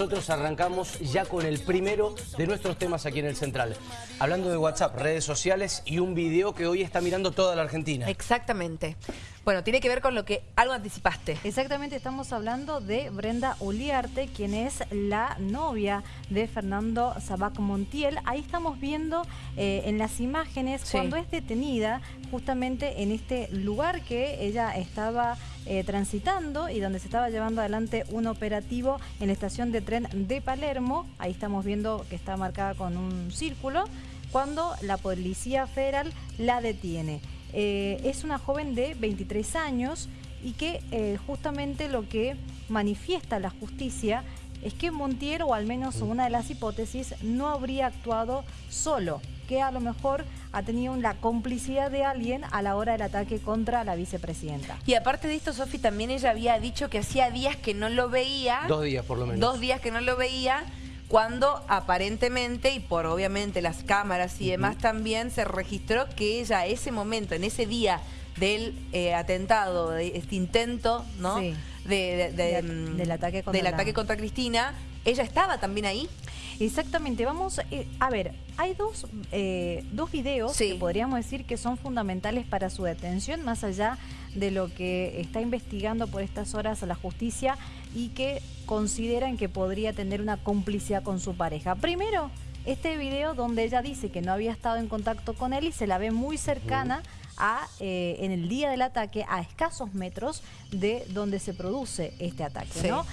Nosotros arrancamos ya con el primero de nuestros temas aquí en el Central. Hablando de WhatsApp, redes sociales y un video que hoy está mirando toda la Argentina. Exactamente. Bueno, tiene que ver con lo que algo anticipaste. Exactamente, estamos hablando de Brenda Uliarte, quien es la novia de Fernando Sabac Montiel. Ahí estamos viendo eh, en las imágenes cuando es detenida justamente en este lugar que ella estaba eh, transitando y donde se estaba llevando adelante un operativo en la estación de tren de Palermo. Ahí estamos viendo que está marcada con un círculo cuando la Policía Federal la detiene. Eh, es una joven de 23 años y que eh, justamente lo que manifiesta la justicia es que Montiel, o al menos una de las hipótesis, no habría actuado solo, que a lo mejor ha tenido la complicidad de alguien a la hora del ataque contra la vicepresidenta. Y aparte de esto, Sofi, también ella había dicho que hacía días que no lo veía. Dos días por lo menos. Dos días que no lo veía cuando aparentemente, y por obviamente las cámaras y demás también, se registró que ella ese momento, en ese día del eh, atentado, de este intento, ¿no? Sí. De, mm, del ataque contra, del ataque contra Cristina, ella estaba también ahí. Exactamente, vamos, eh, a ver, hay dos, eh, dos videos que podríamos decir que son fundamentales para su detención, más allá de lo que está investigando por estas horas a la justicia y que consideran que podría tener una complicidad con su pareja. Primero, este video donde ella dice que no había estado en contacto con él y se la ve muy cercana a, eh, en el día del ataque a escasos metros de donde se produce este ataque, ¿no?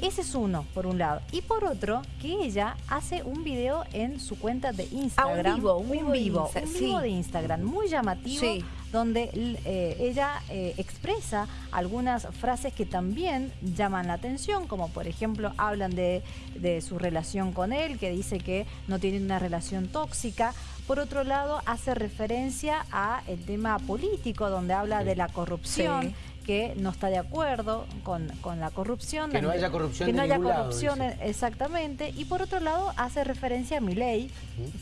Ese es uno, por un lado. Y por otro, que ella hace un video en su cuenta de Instagram. Ah, un vivo, un vivo, un vivo, de Instagram, muy llamativo, donde eh, ella eh, expresa algunas frases que también llaman la atención, como por ejemplo hablan de, de su relación con él, que dice que no tienen una relación tóxica. Por otro lado, hace referencia a el tema político, donde habla de la corrupción que no está de acuerdo con, la corrupción. Que no haya corrupción Que no haya corrupción, exactamente. Y por otro lado, hace referencia a mi ley,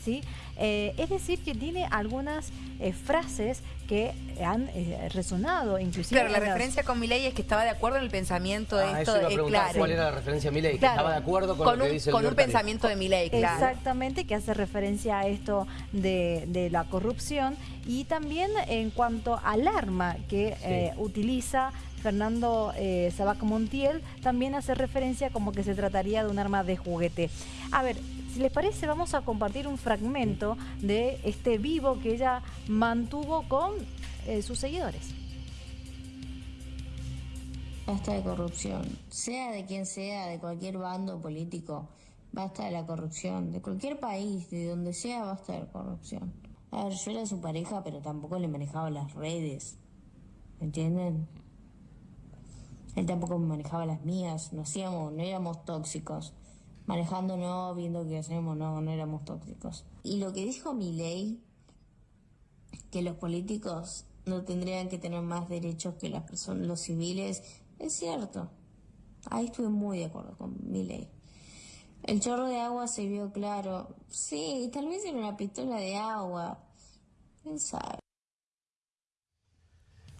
¿sí? Eh, es decir, que tiene algunas eh, frases que han eh, resonado, inclusive... Claro, la referencia con mi ley es que estaba de acuerdo en el pensamiento de ah, esto. Eso claro. ¿Cuál era la referencia a mi ley? Que estaba de acuerdo con, lo que dice el Con un pensamiento de mi ley, claro. Exactamente, que hace referencia a esto de, de la corrupción. Y también en cuanto al arma que utiliza Fernando eh, Sabac Montiel, también hace referencia como que se trataría de un arma de juguete. A ver, si les parece, vamos a compartir un fragmento de este vivo que ella mantuvo con eh, sus seguidores. Basta de corrupción, sea de quien sea, de cualquier bando político, basta de la corrupción, de cualquier país, de donde sea, basta de corrupción. A ver, yo era su pareja, pero tampoco le manejaba las redes, ¿me entienden? Él tampoco manejaba las mías, no éramos tóxicos. Manejando no, viendo qué hacemos, no, no éramos tóxicos. Y lo que dijo mi ley, que los políticos no tendrían que tener más derechos que las personas, los civiles, es cierto. Ahí estuve muy de acuerdo con mi ley. El chorro de agua se vio claro. Sí, tal vez era una pistola de agua. ¿Quién sabe?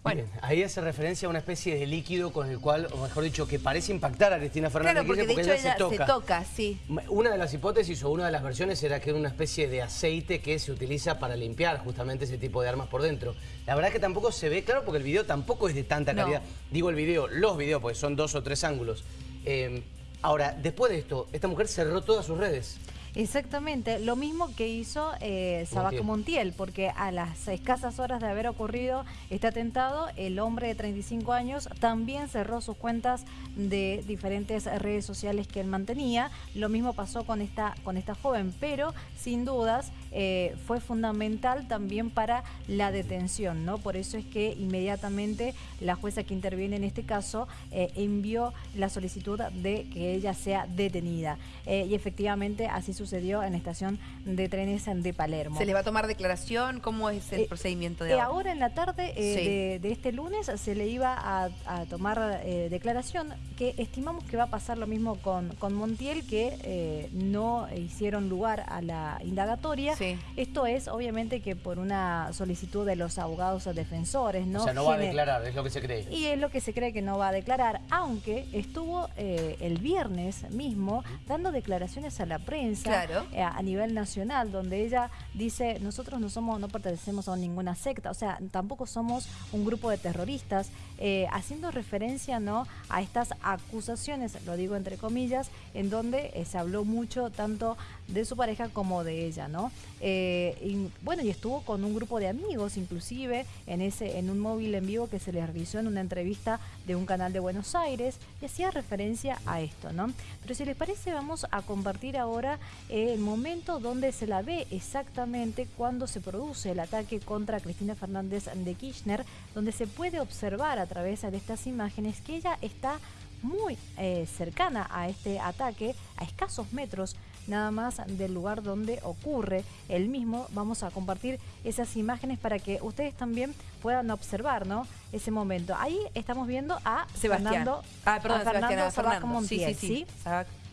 Bueno, ahí hace referencia a una especie de líquido con el cual, o mejor dicho, que parece impactar a Cristina Fernández claro, porque, de hecho ella, se, toca. sí. Una de las hipótesis o una de las versiones era que era una especie de aceite que se utiliza para limpiar justamente ese tipo de armas por dentro. La verdad que tampoco se ve claro porque el video tampoco es de tanta calidad. Digo el video, los videos, porque son dos o tres ángulos. Eh, ahora, después de esto, esta mujer cerró todas sus redes. Exactamente, lo mismo que hizo eh, Sabac Montiel. porque a las escasas horas de haber ocurrido este atentado, el hombre de 35 años también cerró sus cuentas de diferentes redes sociales que él mantenía. Lo mismo pasó con esta, con esta joven, pero sin dudas eh, fue fundamental también para la detención, ¿no? Por eso es que inmediatamente la jueza que interviene en este caso eh, envió la solicitud de que ella sea detenida. y efectivamente así sucedió sucedió en la estación de trenes de Palermo. ¿Se le va a tomar declaración? ¿Cómo es el Eh, procedimiento de Eh, ahora? ahora en la tarde eh, Sí. de, de este lunes se le iba a, a tomar eh, declaración que estimamos que va a pasar lo mismo con, con Montiel que eh, no hicieron lugar a la indagatoria. Sí. Esto es obviamente que por una solicitud de los abogados defensores, ¿no? O sea, no va a declarar, es lo que se cree. y es lo que se cree que no va a declarar, aunque estuvo eh, el viernes mismo dando declaraciones a la prensa Claro. Eh, a nivel nacional, donde ella dice, nosotros no somos, no pertenecemos a ninguna secta, o sea, tampoco somos un grupo de terroristas, eh, haciendo referencia no a estas acusaciones, lo digo entre comillas, en donde eh, se habló mucho tanto de su pareja como de ella, ¿no? Y, bueno, y estuvo con un grupo de amigos, inclusive, en ese, en un móvil en vivo que se le realizó en una entrevista de un canal de Buenos Aires, y hacía referencia a esto, ¿no? Pero si les parece, vamos a compartir ahora el momento donde se la ve exactamente cuando se produce el ataque contra Cristina Fernández de Kirchner, donde se puede observar a través de estas imágenes que ella está muy eh, cercana a este ataque, a escasos metros nada más del lugar donde ocurre el mismo. Vamos a compartir esas imágenes para que ustedes también puedan observar ¿no? ese momento. Ahí estamos viendo a Sebastián. Fernando, ah, perdón, a Fernando Sebastián, a Sabac Fernando. Montiel, sí, sí,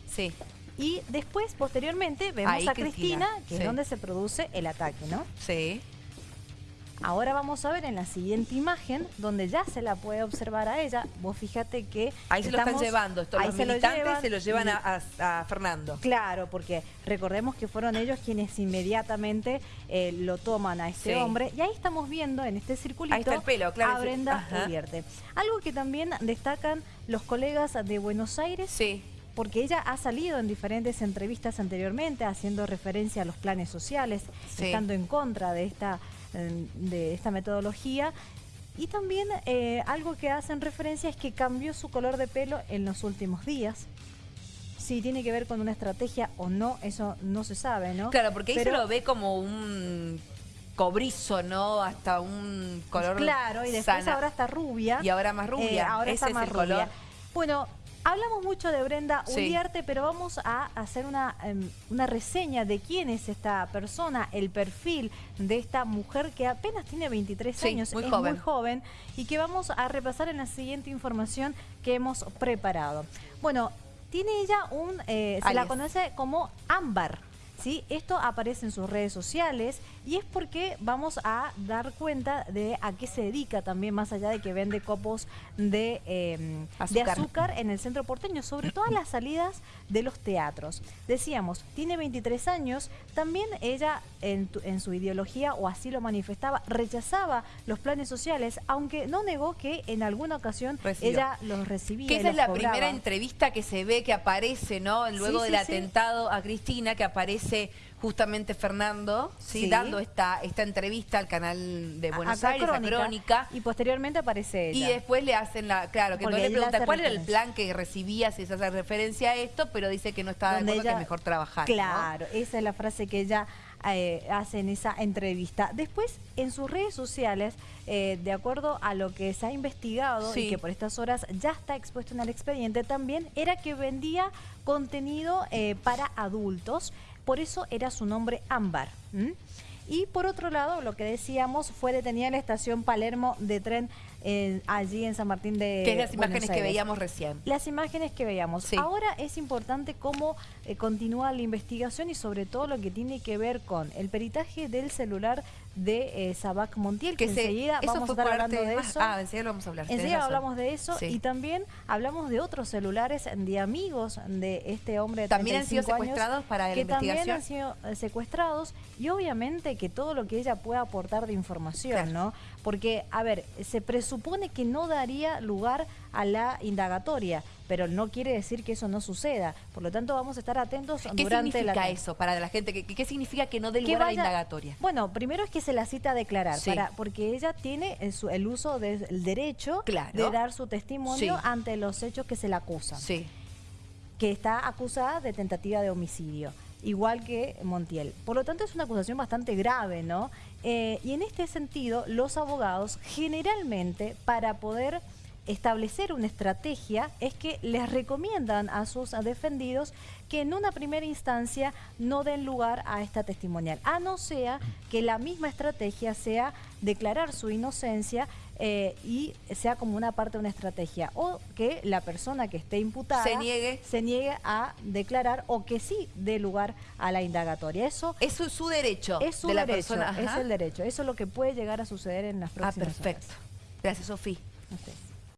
sí. Y después, posteriormente, vemos Ahí a Cristina, Cristina, que sí. es donde se produce el ataque, ¿no? Sí. Ahora vamos a ver en la siguiente imagen, donde ya se la puede observar a ella. Vos fíjate que... Ahí se lo están llevando, estos ahí los se lo militantes llevan se lo llevan a, a- a Fernando. Claro, porque recordemos que fueron ellos quienes inmediatamente eh, lo toman a este Sí. hombre. Y ahí estamos viendo en este circulito Ahí está el pelo, claro, a Brenda. Algo que también destacan los colegas de Buenos Aires Sí. Porque ella ha salido en diferentes entrevistas anteriormente haciendo referencia a los planes sociales, Sí. estando en contra de esta, de esta metodología. Y también eh, algo que hacen referencia es que cambió su color de pelo en los últimos días. Si tiene que ver con una estrategia o no, eso no se sabe, ¿no? Claro, porque ahí Pero- se lo ve como un cobrizo, ¿no? Hasta un color Claro, y después sana. ahora está rubia. Y ahora más rubia. Eh, ahora Ese está es más el rubia. color. Bueno, hablamos mucho de Brenda Sí. Uliarte, pero vamos a hacer una, em, una reseña de quién es esta persona, el perfil de esta mujer que apenas tiene 23 Sí, años, muy es joven. muy joven, y que vamos a repasar en la siguiente información que hemos preparado. Bueno, tiene ella un, eh, se la conoce como Ámbar. ¿Sí? Esto aparece en sus redes sociales y es porque vamos a dar cuenta de a qué se dedica también, más allá de que vende copos de, eh, de Azúcar. en el centro porteño, sobre todo a las salidas de los teatros. Decíamos, tiene 23 años, también ella en, tu- en su ideología, o así lo manifestaba, rechazaba los planes sociales, aunque no negó que en alguna ocasión Recibió. ella los recibía. Que esa es la cobraba. primera entrevista que se ve que aparece, ¿no? Luego Sí, del sí, sí. atentado a Cristina, que aparece justamente Fernando, ¿sí? Sí. Dando esta, esta entrevista al canal de Buenos Acá Aires, Crónica. Y posteriormente aparece ella. Y después le hacen la, claro, que entonces le pregunta cuál era el plan que recibía, si se hace referencia a esto, pero dice que no estaba de donde acuerdo, ella- que mejor trabajar. ¿no? Claro, esa es la frase que ella eh, hace en esa entrevista. Después, en sus redes sociales, eh, de acuerdo a lo que se ha investigado Sí. y que por estas horas ya está expuesto en el expediente, también era que vendía contenido eh, para adultos. Por eso era su nombre Ámbar. Y por otro lado, lo que decíamos, fue detenida en la estación Palermo de tren eh, allí en San Martín de Que es las Buenos imágenes que veíamos recién. Las imágenes que veíamos. Sí. Ahora es importante cómo eh, continúa la investigación y sobre todo lo que tiene que ver con el peritaje del celular de eh, Sabac Montiel, que, Que se- enseguida vamos a estar hablando de más- eso. Ah, enseguida lo vamos a hablar. Enseguida hablamos de eso Sí. y también hablamos de otros celulares de amigos de este hombre de ¿También han sido 35 años secuestrados para la que también investigación? han sido eh, secuestrados y obviamente que todo lo que ella pueda aportar de información, Claro. ¿no? Porque, a ver, se presupone que no daría lugar a la indagatoria, pero no quiere decir que eso no suceda. Por lo tanto, vamos a estar atentos ¿Qué durante la significa eso para la gente? ¿Qué, qué significa que no dé lugar a la indagatoria? Bueno, primero es que se la cita a declarar, Sí. para, porque ella tiene el, su- el uso del derecho Claro. de dar su testimonio Sí. ante los hechos que se le acusan, Sí. que está acusada de tentativa de homicidio, igual que Montiel. Por lo tanto, es una acusación bastante grave, ¿no? Eh, y en este sentido, los abogados generalmente, para poder establecer una estrategia es que les recomiendan a sus defendidos que en una primera instancia no den lugar a esta testimonial, a no sea que la misma estrategia sea declarar su inocencia eh, y sea como una parte de una estrategia o que la persona que esté imputada se niegue, se niegue a declarar o que sí dé lugar a la indagatoria. Eso es su, derecho es su de la derecho, persona. Es el derecho. Eso es lo que puede llegar a suceder en las ah, próximas Ah, perfecto. Gracias, Sofía.